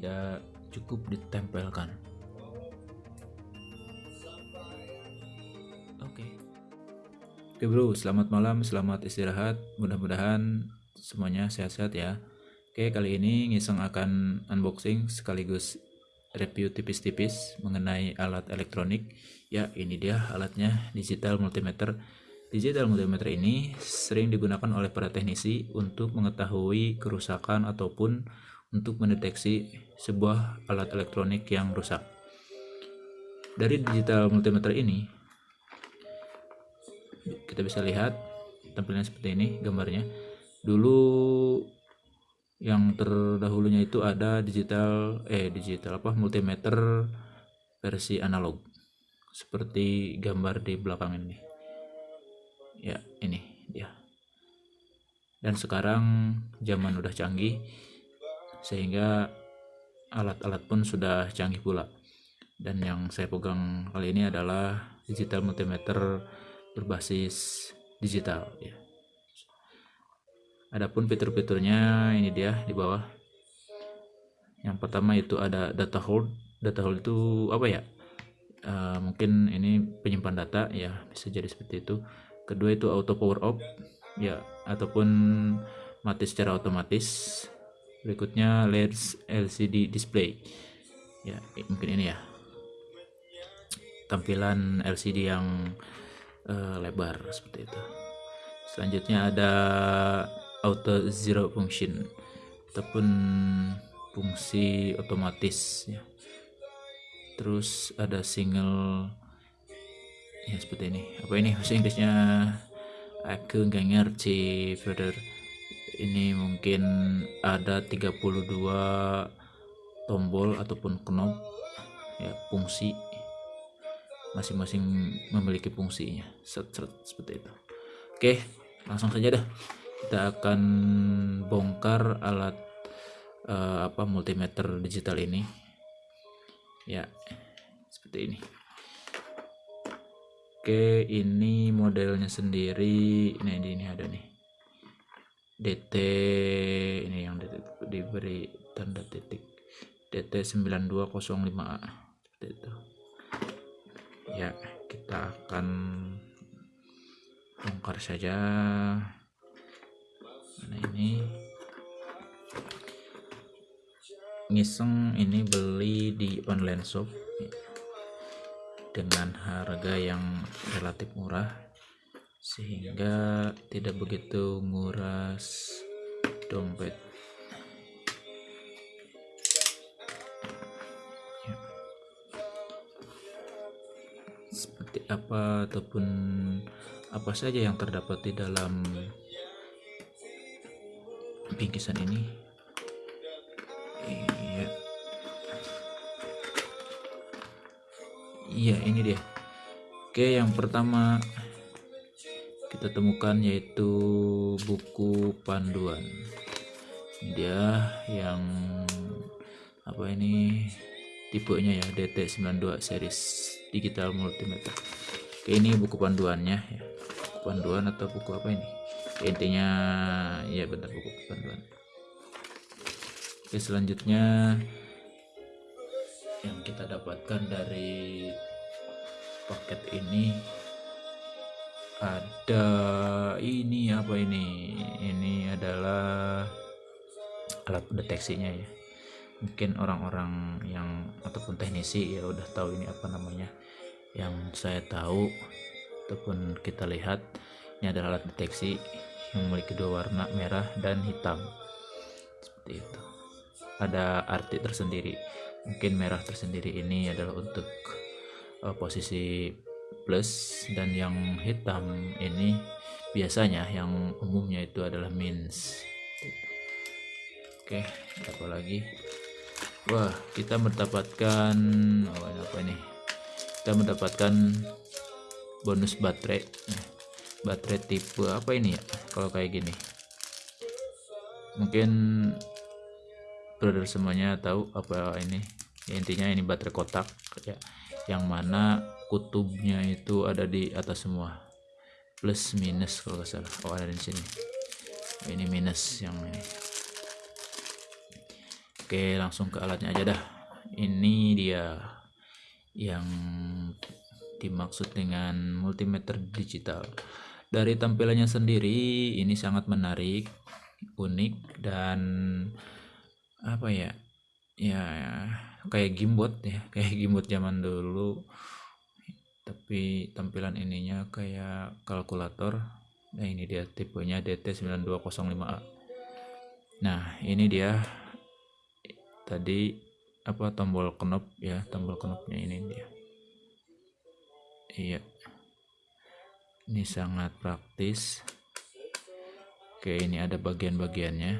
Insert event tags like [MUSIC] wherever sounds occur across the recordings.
tidak cukup ditempelkan. Oke. Oke bro selamat malam selamat istirahat. Mudah-mudahan semuanya sehat-sehat ya. Oke kali ini ngiseng akan unboxing sekaligus review tipis-tipis mengenai alat elektronik. Ya ini dia alatnya digital multimeter. Digital multimeter ini sering digunakan oleh para teknisi untuk mengetahui kerusakan ataupun untuk mendeteksi sebuah alat elektronik yang rusak. Dari digital multimeter ini, kita bisa lihat tampilannya seperti ini gambarnya. Dulu yang terdahulunya itu ada digital eh digital apa multimeter versi analog seperti gambar di belakang ini ya ini dia dan sekarang zaman udah canggih sehingga alat-alat pun sudah canggih pula. Dan yang saya pegang kali ini adalah digital multimeter berbasis digital ya. Adapun fitur-fiturnya ini dia di bawah. Yang pertama itu ada data hold. Data hold itu apa ya? Uh, mungkin ini penyimpan data ya bisa jadi seperti itu. Kedua itu auto power off ya ataupun mati secara otomatis berikutnya LED LCD display. Ya mungkin ini ya. Tampilan LCD yang uh, lebar seperti itu. Selanjutnya ada auto zero function ataupun fungsi otomatis ya. Terus ada single ya seperti ini. Apa ini? Bahasa Inggrisnya aku nggak ngerti brother ini mungkin ada 32 tombol ataupun knob ya fungsi. Masing-masing memiliki fungsinya. Set, set, seperti itu. Oke langsung saja dah kita akan bongkar alat uh, apa multimeter digital ini. Ya seperti ini. Oke, ini modelnya sendiri. Ini ini ada nih. DT ini yang diberi tanda titik. DT 9205A seperti itu. Ya, kita akan bongkar saja. Mana ini? Ngiseng ini beli di online shop dengan harga yang relatif murah sehingga tidak begitu nguras dompet. Ya. seperti apa ataupun apa saja yang terdapat di dalam bingkisan ini? Iya. Ini dia. Oke yang pertama kita temukan yaitu buku panduan. Dia yang apa ini tipenya ya DT92 series digital multimeter. Oke ini buku panduannya ya. Buku panduan atau buku apa ini? Intinya ya benar buku panduan. Oke selanjutnya yang kita dapatkan dari paket ini ada ini apa ini? Ini adalah alat deteksinya ya. Mungkin orang-orang yang ataupun teknisi ya udah tahu ini apa namanya. Yang saya tahu ataupun kita lihat ini adalah alat deteksi yang memiliki dua warna merah dan hitam. Seperti itu. Ada arti tersendiri. Mungkin merah tersendiri ini adalah untuk uh, posisi plus dan yang hitam ini biasanya yang umumnya itu adalah mins oke apa lagi? Wah kita mendapatkan oh, apa ini? Kita mendapatkan bonus baterai. Baterai tipe apa ini ya kalau kayak gini? Mungkin brother semuanya tahu apa ini? Ya, intinya ini baterai kotak ya. Yang mana kutubnya itu ada di atas semua plus minus kalau nggak salah oh ada di sini ini minus yang ini Oke, langsung ke alatnya aja dah. Ini dia yang dimaksud dengan multimeter digital. Dari tampilannya sendiri ini sangat menarik, unik dan apa ya? Ya kayak gimbot ya, kayak gimbot zaman dulu. Tapi tampilan ininya kayak kalkulator. Nah, ini dia tipenya DT9205A. Nah, ini dia. Tadi apa tombol knop ya tombol knopnya ini dia. Iya. Ini sangat praktis. Oke ini ada bagian-bagiannya.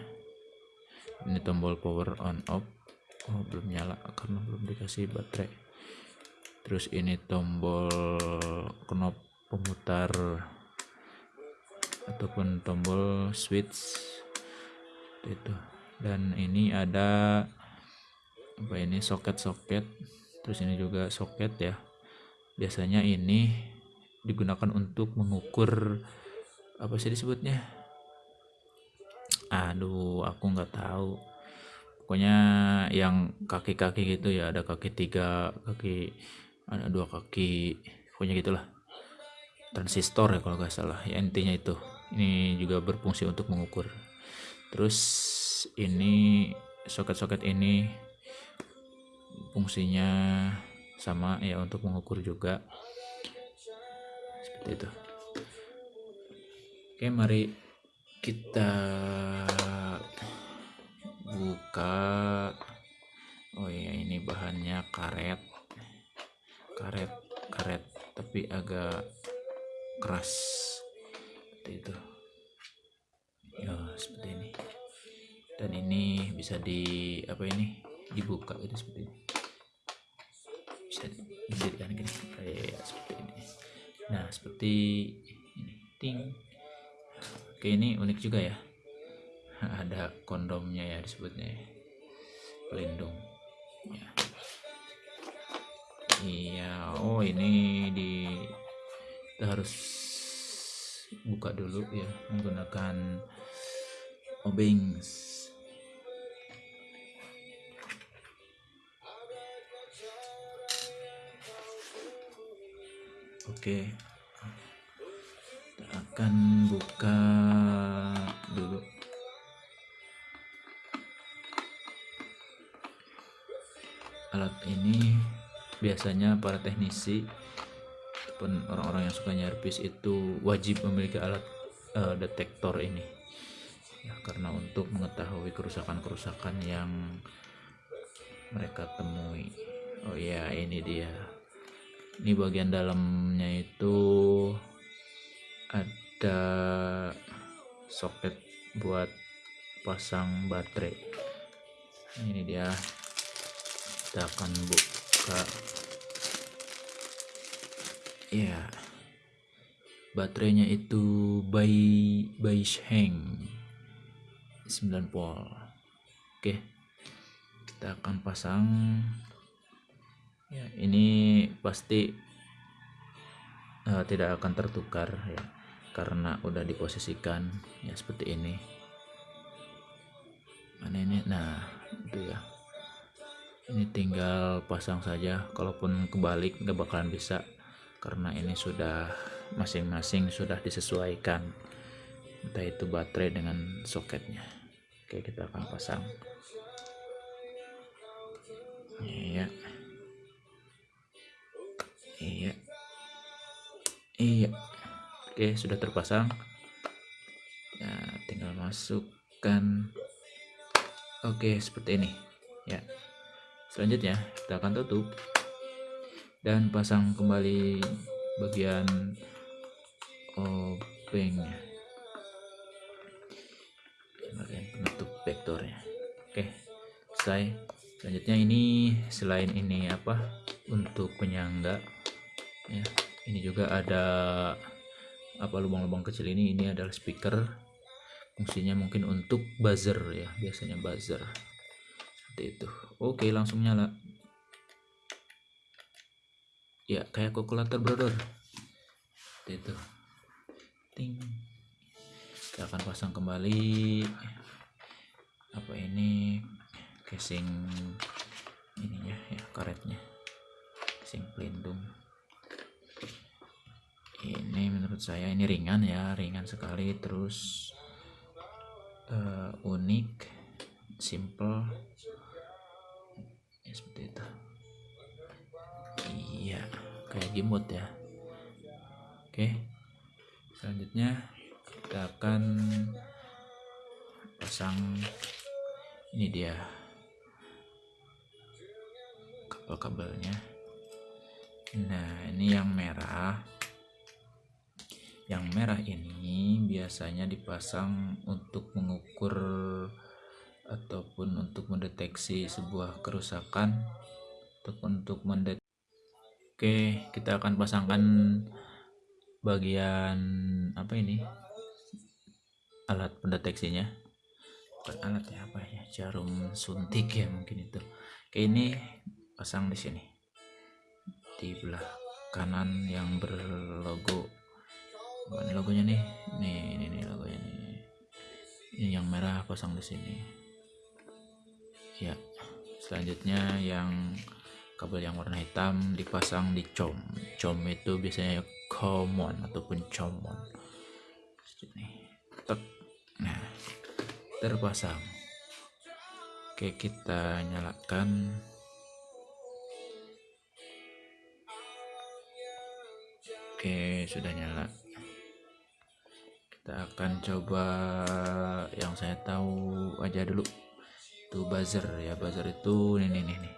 Ini tombol power on off. Oh belum nyala karena belum dikasih baterai terus ini tombol knop pemutar ataupun tombol switch. Itu. Dan ini ada apa ini soket-soket. Terus ini juga soket ya. Biasanya ini digunakan untuk mengukur apa sih disebutnya? Aduh aku nggak tahu. Pokoknya yang kaki-kaki gitu ya ada kaki tiga kaki ada dua kaki pokoknya gitulah. Transistor ya kalau nggak salah. Ya intinya itu. Ini juga berfungsi untuk mengukur. Terus ini soket-soket ini fungsinya sama ya untuk mengukur juga. Seperti itu. Oke mari kita buka. Oh ya ini bahannya karet karet karet tapi agak keras. Seperti itu. Ya seperti ini. Dan ini bisa di apa ini? Dibuka gitu seperti ini. Bisa didirikan gini kayak seperti ini. Nah seperti ini. Ting. Oke ini unik juga ya. [LAUGHS] Ada kondomnya ya disebutnya ya. pelindung. Ya. Iya oh ini di kita harus buka dulu ya menggunakan obings Oke. Kita akan buka dulu. Alat ini biasanya para teknisi ataupun orang-orang yang suka nyerpis itu wajib memiliki alat uh, detektor ini. Ya, karena untuk mengetahui kerusakan-kerusakan yang mereka temui. Oh ya, ini dia ini bagian dalamnya itu ada soket buat pasang baterai ini dia kita akan buka ya baterainya itu by by Sheng. 9 volt. Oke. Kita akan pasang. Ya ini pasti uh, tidak akan tertukar ya karena udah diposisikan. Ya seperti ini. Mana ini? Nah itu ya ini tinggal pasang saja kalaupun kebalik nggak bakalan bisa karena ini sudah masing-masing sudah disesuaikan. Entah itu baterai dengan soketnya. Oke kita akan pasang. Ya iya. Iya. Oke sudah terpasang. Ya tinggal masukkan. Oke seperti ini. Ya selanjutnya kita akan tutup dan pasang kembali bagian obengnya bagian penutup vektornya. Oke selesai. Selanjutnya ini selain ini apa untuk penyangga ya ini juga ada apa lubang-lubang kecil ini ini adalah speaker. Fungsinya mungkin untuk buzzer ya biasanya buzzer seperti itu. Oke langsung nyala. Ya kayak kalkulator brother. Seperti itu. Ting. Kita akan pasang kembali apa ini casing ininya ya karetnya. Casing pelindung. Ini menurut saya ini ringan ya ringan sekali. Terus uh, unik simple ya seperti itu. Iya kayak gimut ya. Oke selanjutnya kita akan pasang ini dia kabel-kabelnya. Nah ini yang merah. Yang merah ini biasanya dipasang untuk mengukur ataupun untuk mendeteksi sebuah kerusakan ataupun untuk mendeteksi Oke kita akan pasangkan bagian apa ini? Alat pendeteksinya. Bukan alat ya apa ya? Jarum suntik ya mungkin itu. Oke ini pasang di sini. Di belah kanan yang berlogo. Mana logonya nih. Nih ini nih logonya nih. Ini yang merah pasang di sini ya. Selanjutnya yang kabel yang warna hitam dipasang di com. Com itu biasanya common ataupun common sini tek. Nah terpasang. Oke kita nyalakan. Oke sudah nyala. Kita akan coba yang saya tahu aja dulu itu buzzer ya buzzer itu ini nih nih nih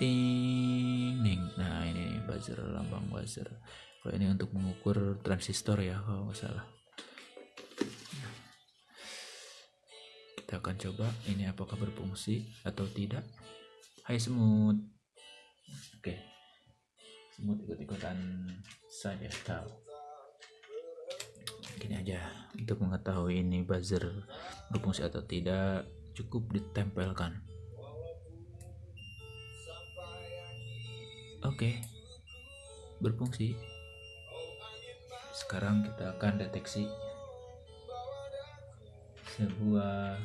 ting ning. Nah ini buzzer lambang buzzer. Kalau ini untuk mengukur transistor ya kalau nggak salah. Kita akan coba ini apakah berfungsi atau tidak. Hai semut. Oke. Semut ikut-ikutan saja tahu. Gini aja untuk mengetahui ini buzzer berfungsi atau tidak cukup ditempelkan. Oke berfungsi. Sekarang kita akan deteksi sebuah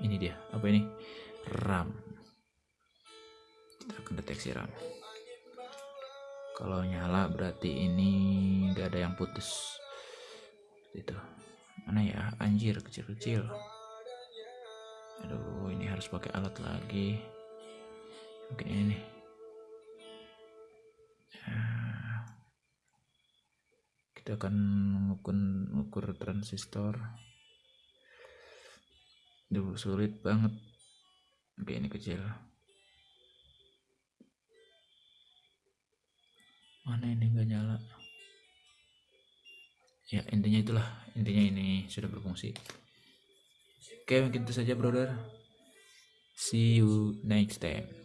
ini dia apa ini? RAM. Kita akan deteksi RAM. Kalau nyala berarti ini gak ada yang putus. Itu mana ya? Anjir kecil-kecil. Aduh ini harus pakai alat lagi. Mungkin ini nih. Ya. kita akan mengukur, mengukur transistor. Duh, sulit banget. Oke ini kecil. Mana ini nggak nyala? Ya intinya itulah intinya ini sudah berfungsi. Oke mungkin itu saja brother. See you next time